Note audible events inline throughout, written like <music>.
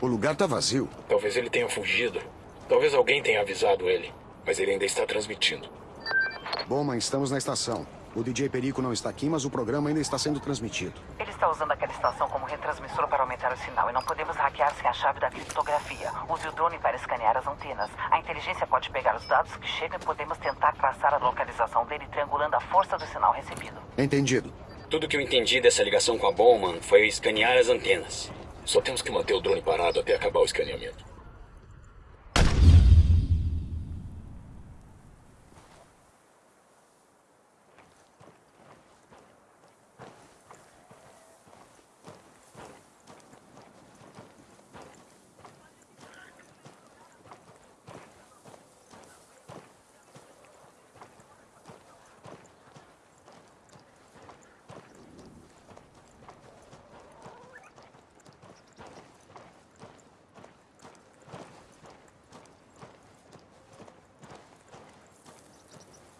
O lugar tá vazio. Talvez ele tenha fugido. Talvez alguém tenha avisado ele. Mas ele ainda está transmitindo. Bowman, estamos na estação. O DJ Perico não está aqui, mas o programa ainda está sendo transmitido. Ele está usando aquela estação como retransmissor para aumentar o sinal e não podemos hackear sem a chave da criptografia. Use o drone para escanear as antenas. A inteligência pode pegar os dados que chegam e podemos tentar traçar a localização dele triangulando a força do sinal recebido. Entendido. Tudo que eu entendi dessa ligação com a Bowman foi escanear as antenas. Só temos que manter o drone parado até acabar o escaneamento.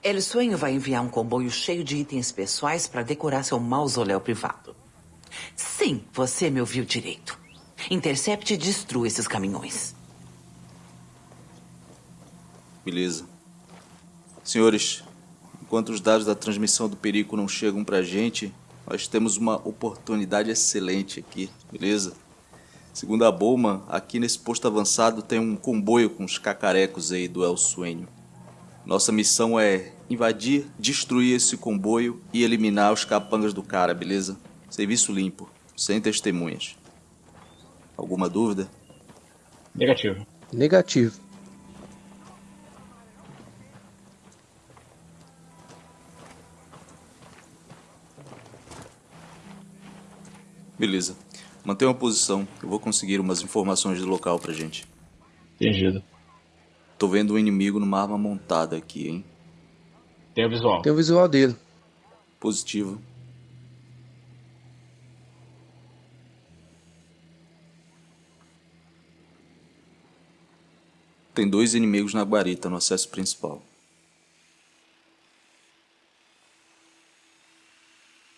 El vai enviar um comboio cheio de itens pessoais para decorar seu mausoléu privado. Sim, você me ouviu direito. Intercepte e destrua esses caminhões. Beleza. Senhores, enquanto os dados da transmissão do perigo não chegam pra gente, nós temos uma oportunidade excelente aqui, beleza? Segundo a Bowman, aqui nesse posto avançado tem um comboio com os cacarecos aí do El. Nossa missão é invadir, destruir esse comboio e eliminar os capangas do cara, beleza? Serviço limpo, sem testemunhas. Alguma dúvida? Negativo. Negativo. Beleza. Mantenha uma posição. Eu vou conseguir umas informações do local pra gente. Entendido. Tô vendo um inimigo numa arma montada aqui, hein? Tem o visual. Tem o visual dele. Positivo. Tem dois inimigos na guarita no acesso principal.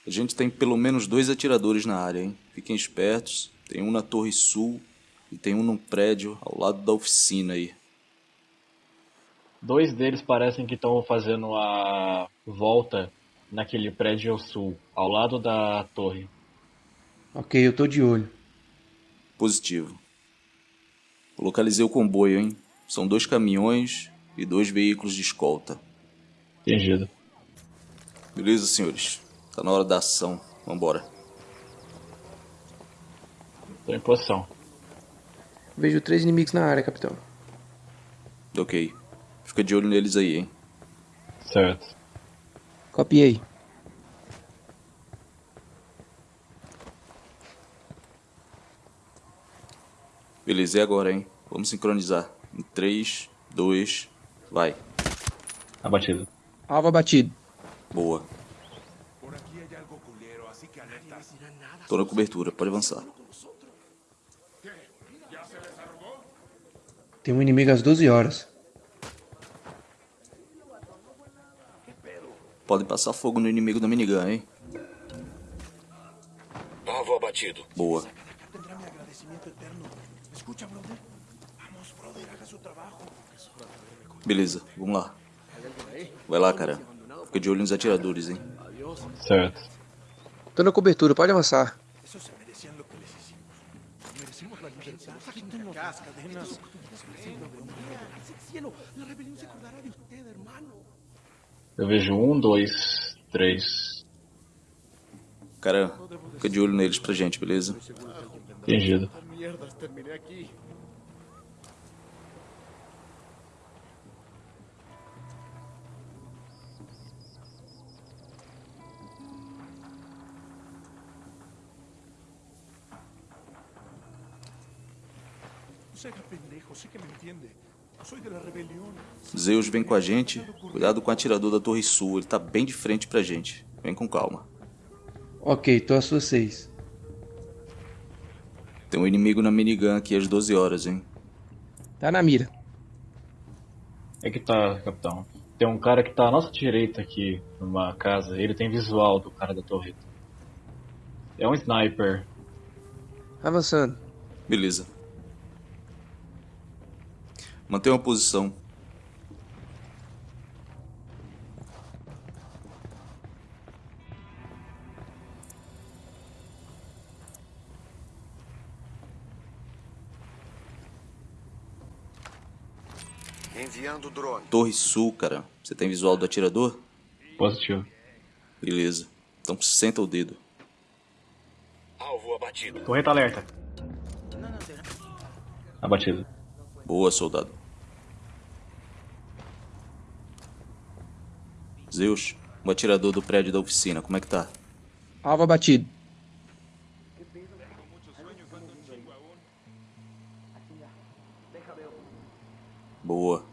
A gente tem pelo menos dois atiradores na área, hein? Fiquem espertos. Tem um na torre sul e tem um num prédio ao lado da oficina aí. Dois deles parecem que estão fazendo a volta naquele prédio ao sul, ao lado da torre. Ok, eu tô de olho. Positivo. Localizei o comboio, hein? São dois caminhões e dois veículos de escolta. Entendido. Beleza, senhores? Tá na hora da ação. Vambora. Tô em posição. Vejo três inimigos na área, capitão. Ok. Fica de olho neles aí, hein? Certo. Copiei. Beleza, e agora, hein? Vamos sincronizar. Em 3, 2, vai. Abatido. Alvo abatido. Boa. Tô na cobertura, pode avançar. Tem um inimigo às 12 horas. Podem passar fogo no inimigo da minigun, hein? Alvo abatido. Boa. Beleza, vamos lá. Vai lá, cara. Fica de olho nos atiradores, hein? Certo. Tô na cobertura, pode avançar. Eu vejo um, dois, três. Cara, fica de olho neles pra gente, beleza? Entendido. Zeus vem com a gente. Cuidado com o atirador da Torre Sul, ele tá bem de frente pra gente. Vem com calma. Ok, tô às suas seis. Tem um inimigo na minigun aqui às 12 horas, hein? Tá na mira. É que tá, capitão. Tem um cara que tá à nossa direita aqui, numa casa. Ele tem visual do cara da torreta. É um sniper. Avançando. Beleza. Mantenha uma posição. Enviando drone. Torre Sul, cara. Você tem visual do atirador? Positivo. Beleza. Então senta o dedo. Alvo abatido. Torreta alerta. Abatido. Boa, soldado. Zeus, o atirador do prédio da oficina, como é que tá? Alvo abatido. Boa.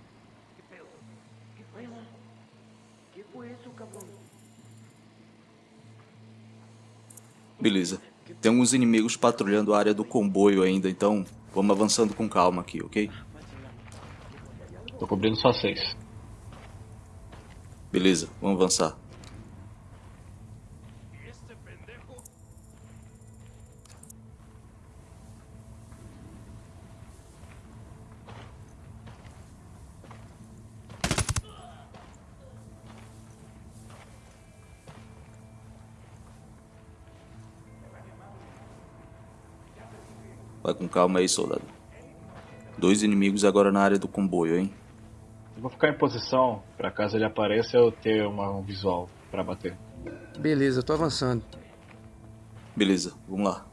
Beleza. Tem alguns inimigos patrulhando a área do comboio ainda, então vamos avançando com calma aqui, ok? Tô cobrindo só seis. Beleza, vamos avançar. Vai com calma aí, soldado. Dois inimigos agora na área do comboio, hein? Eu vou ficar em posição pra caso ele apareça eu ter uma, um visual pra bater. Beleza, tô avançando. Beleza, vamos lá.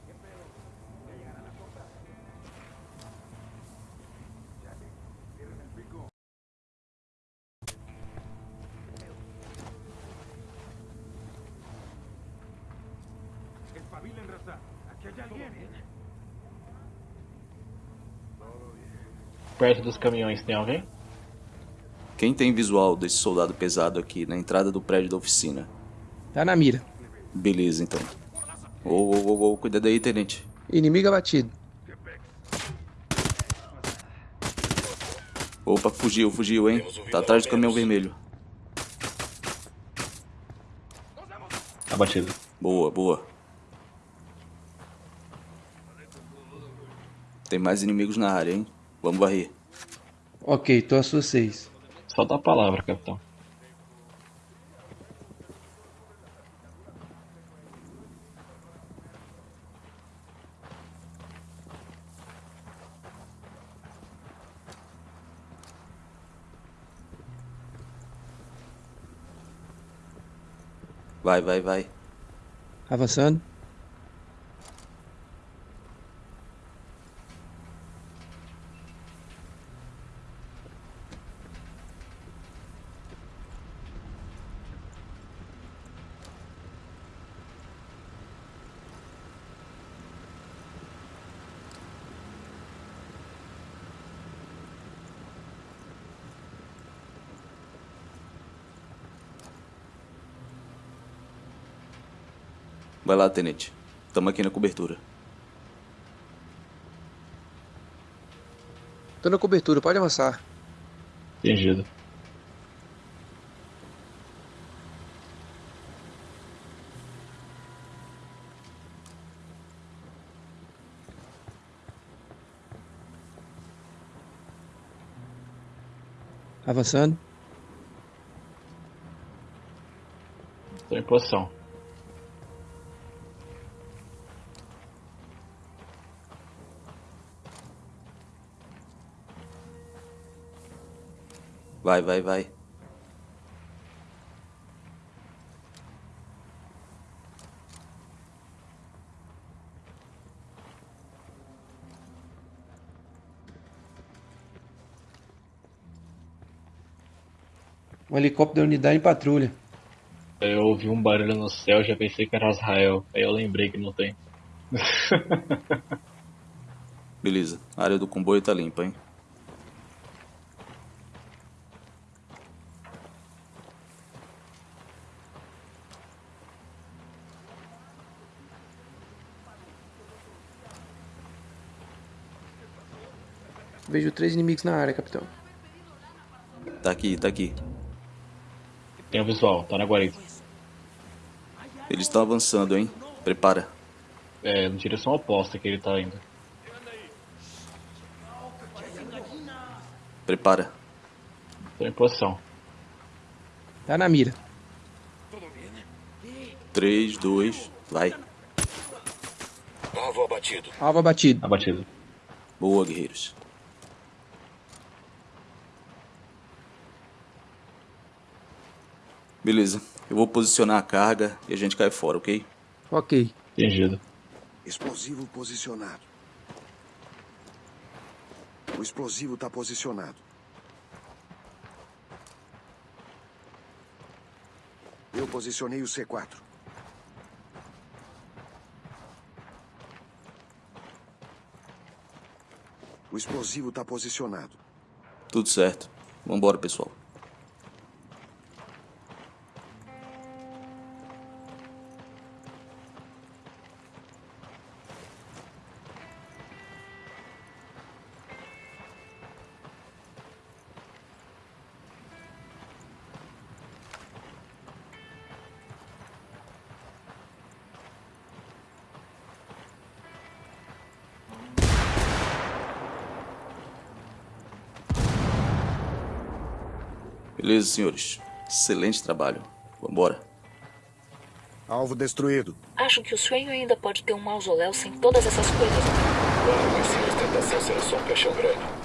Perto dos caminhões tem alguém? Quem tem visual desse soldado pesado aqui na entrada do prédio da oficina? Tá na mira. Beleza, então. Ô, ô, ô, ô, cuidado aí, tenente. Inimigo abatido. Opa, fugiu, fugiu, hein? Tá atrás do caminhão vermelho. Abatido. Boa, boa. Tem mais inimigos na área, hein? Vamos varrer. Ok, tô a suas seis. Só dá a palavra, capitão. Vai, vai, vai. Avançando. Vai lá, tenente. Tamo aqui na cobertura. Tô na cobertura, pode avançar. Entendido. Avançando. Tô em posição. Vai, vai, vai. Um helicóptero da unidade em patrulha. Eu ouvi um barulho no céu, já pensei que era Israel. Aí eu lembrei que não tem. <laughs> Beleza. A área do comboio tá limpa, hein? Vejo três inimigos na área, capitão. Tá aqui, tá aqui. Tem o visual, tá na guarita. Eles estão avançando, hein? Prepara. É, na direção oposta que ele tá indo. Prepara. Tô em posição. Tá na mira. 3, 2, vai. Alvo abatido. Alvo abatido. Abatido. Boa, guerreiros. Beleza. Eu vou posicionar a carga e a gente cai fora, ok? Ok. Entendido. Explosivo posicionado. O explosivo está posicionado. Eu posicionei o C4. O explosivo está posicionado. Tudo certo. Vambora, pessoal. Beleza, senhores. Excelente trabalho. Vambora. Alvo destruído. Acho que o Swain ainda pode ter um mausoléu sem todas essas coisas. Claro, mas sim, a ostentação será só um caixão grande.